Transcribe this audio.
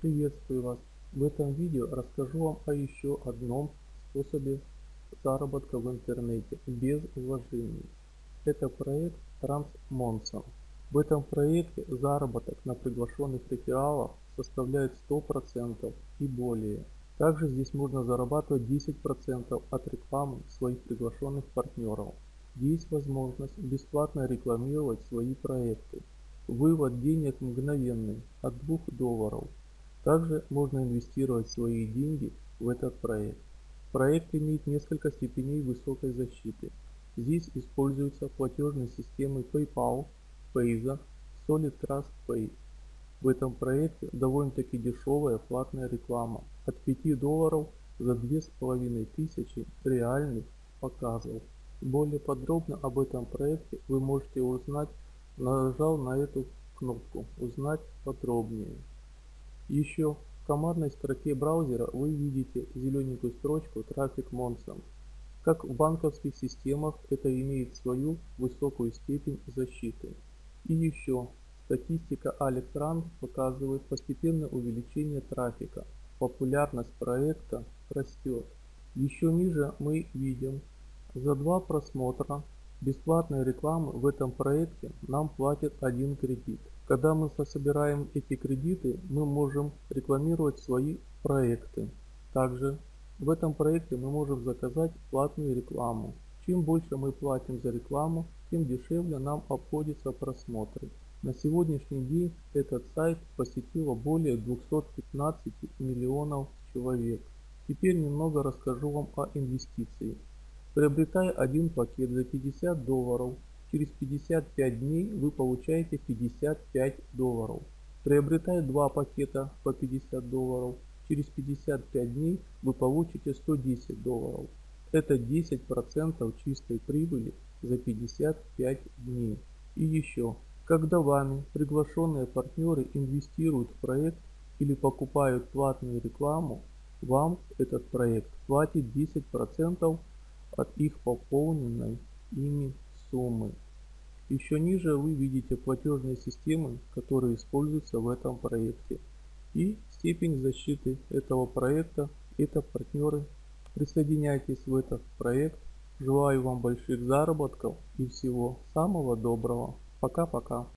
Приветствую вас! В этом видео расскажу вам о еще одном способе заработка в интернете без вложений. Это проект TransMonson. В этом проекте заработок на приглашенных рефералах составляет 100% и более. Также здесь можно зарабатывать 10% от рекламы своих приглашенных партнеров. Есть возможность бесплатно рекламировать свои проекты. Вывод денег мгновенный от 2 долларов. Также можно инвестировать свои деньги в этот проект. Проект имеет несколько степеней высокой защиты. Здесь используются платежные системы PayPal, Payza, Solid Trust Pay. В этом проекте довольно-таки дешевая платная реклама от 5 долларов за 2500 реальных показов. Более подробно об этом проекте вы можете узнать нажал на эту кнопку «Узнать подробнее». Еще в командной строке браузера вы видите зелененькую строчку «Трафик Monson». Как в банковских системах это имеет свою высокую степень защиты. И еще статистика Алектран показывает постепенное увеличение трафика. Популярность проекта растет. Еще ниже мы видим за два просмотра Бесплатной рекламы в этом проекте нам платят один кредит. Когда мы собираем эти кредиты, мы можем рекламировать свои проекты. Также в этом проекте мы можем заказать платную рекламу. Чем больше мы платим за рекламу, тем дешевле нам обходятся просмотры. На сегодняшний день этот сайт посетило более 215 миллионов человек. Теперь немного расскажу вам о инвестиции. Приобретая один пакет за 50 долларов, через 55 дней вы получаете 55 долларов. Приобретая два пакета по 50 долларов, через 55 дней вы получите 110 долларов. Это 10% чистой прибыли за 55 дней. И еще, когда вами приглашенные партнеры инвестируют в проект или покупают платную рекламу, вам этот проект платит 10% от их пополненной ими суммы. Еще ниже вы видите платежные системы, которые используются в этом проекте. И степень защиты этого проекта – это партнеры. Присоединяйтесь в этот проект. Желаю вам больших заработков и всего самого доброго. Пока-пока.